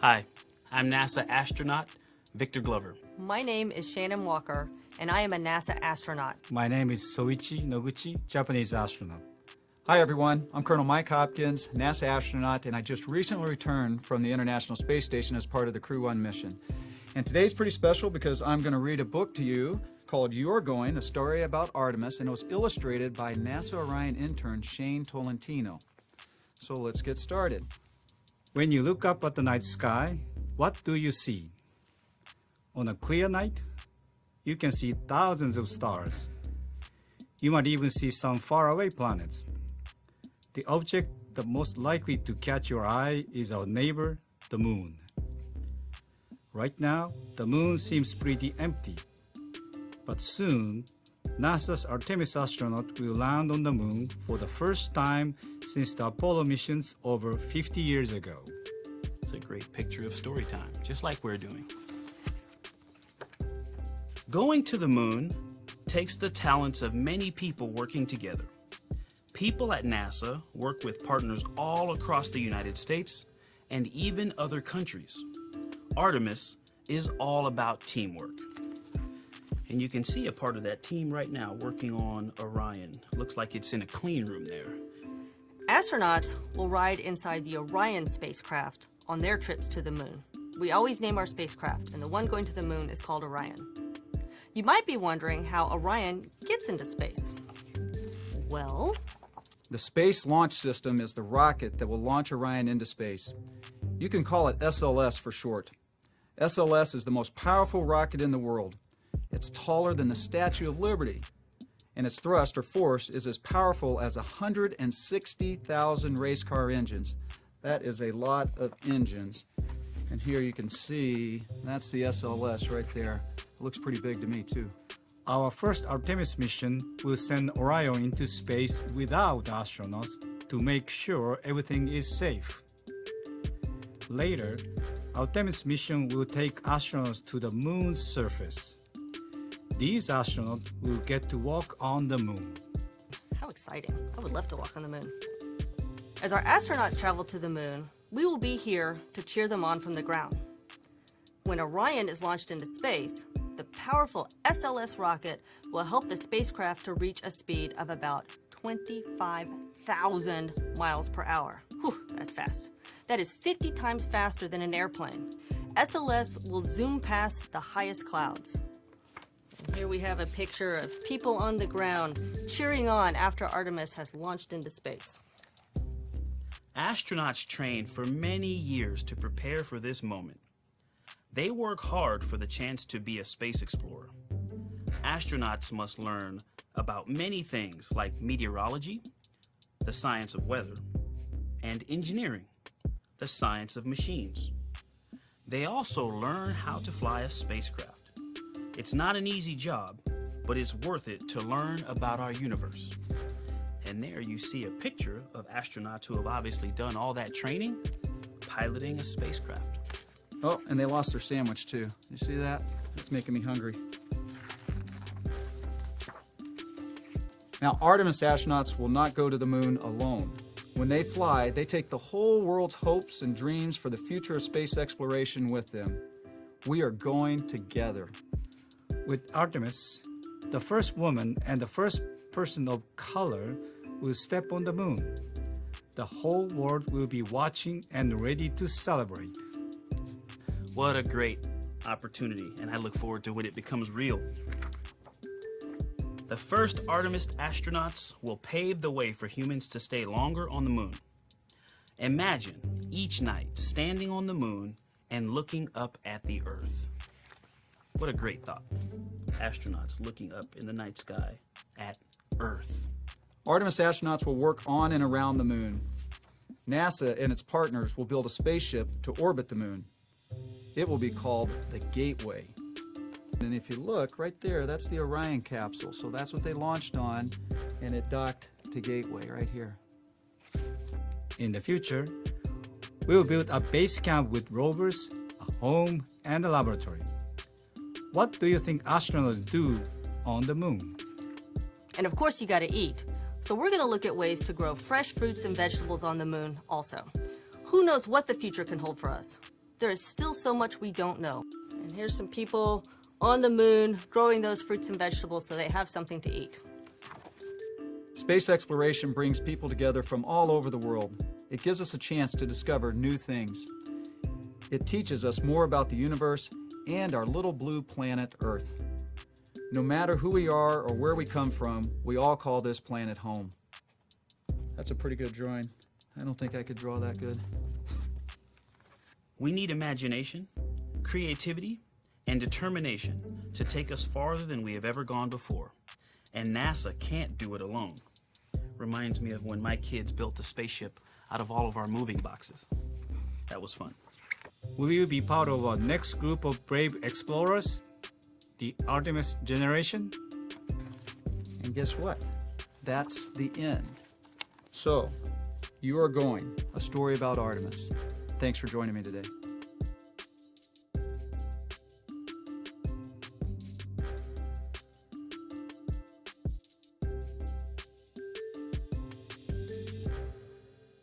Hi, I'm NASA astronaut Victor Glover. My name is Shannon Walker, and I am a NASA astronaut. My name is Soichi Noguchi, Japanese astronaut. Hi everyone, I'm Colonel Mike Hopkins, NASA astronaut, and I just recently returned from the International Space Station as part of the Crew 1 mission. And today's pretty special because I'm going to read a book to you called You're Going, a story about Artemis, and it was illustrated by NASA Orion intern Shane Tolentino. So let's get started. When you look up at the night sky, what do you see? On a clear night, you can see thousands of stars. You might even see some faraway planets. The object that most likely to catch your eye is our neighbor, the moon. Right now, the moon seems pretty empty. But soon, NASA's Artemis astronaut will land on the moon for the first time since the Apollo missions over 50 years ago. It's a great picture of story time, just like we're doing. Going to the moon takes the talents of many people working together. People at NASA work with partners all across the United States and even other countries. Artemis is all about teamwork. And you can see a part of that team right now working on Orion. Looks like it's in a clean room there. Astronauts will ride inside the Orion spacecraft on their trips to the moon. We always name our spacecraft, and the one going to the moon is called Orion. You might be wondering how Orion gets into space. Well, The Space Launch System is the rocket that will launch Orion into space. You can call it SLS for short. SLS is the most powerful rocket in the world. It's taller than the Statue of Liberty, and its thrust or force is as powerful as 160,000 race car engines. That is a lot of engines. And here you can see, that's the SLS right there. It looks pretty big to me too. Our first Artemis mission will send Orion into space without astronauts to make sure everything is safe. Later, Artemis mission will take astronauts to the moon's surface. These astronauts will get to walk on the moon. how exciting. I would love to walk on the moon. As our astronauts travel to the moon, we will be here to cheer them on from the ground. When Orion is launched into space, the powerful SLS rocket will help the spacecraft to reach a speed of about 25,000 miles per hour. Whew, that's fast. That is 50 times faster than an airplane. SLS will zoom past the highest clouds. Here we have a picture of people on the ground cheering on after Artemis has launched into space. Astronauts train for many years to prepare for this moment. They work hard for the chance to be a space explorer. Astronauts must learn about many things like meteorology, the science of weather, and engineering, the science of machines. They also learn how to fly a spacecraft. It's not an easy job, but it's worth it to learn about our universe. And there you see a picture of astronauts who have obviously done all that training piloting a spacecraft. Oh, and they lost their sandwich too. You see that? It's making me hungry. Now, Artemis astronauts will not go to the moon alone. When they fly, they take the whole world's hopes and dreams for the future of space exploration with them. We are going together. With Artemis, the first woman and the first person of color will step on the moon. The whole world will be watching and ready to celebrate. What a great opportunity, and I look forward to when it becomes real. The first Artemis astronauts will pave the way for humans to stay longer on the moon. Imagine each night standing on the moon and looking up at the Earth. What a great thought. Astronauts looking up in the night sky at Earth. Artemis astronauts will work on and around the moon. NASA and its partners will build a spaceship to orbit the moon. It will be called the Gateway. And if you look right there, that's the Orion capsule. So that's what they launched on, and it docked to Gateway right here. In the future, we will build a base camp with rovers, a home, and a laboratory. What do you think astronauts do on the moon? And of course, you gotta eat. So we're gonna look at ways to grow fresh fruits and vegetables on the moon also. Who knows what the future can hold for us? there is still so much we don't know. And here's some people on the moon growing those fruits and vegetables so they have something to eat. Space exploration brings people together from all over the world. It gives us a chance to discover new things. It teaches us more about the universe and our little blue planet Earth. No matter who we are or where we come from, we all call this planet home. That's a pretty good drawing. I don't think I could draw that good. We need imagination, creativity, and determination to take us farther than we have ever gone before. And NASA can't do it alone. Reminds me of when my kids built a spaceship out of all of our moving boxes. That was fun. Will you be part of our next group of brave explorers? The Artemis generation? And guess what? That's the end. So, you are going, a story about Artemis. Thanks for joining me today.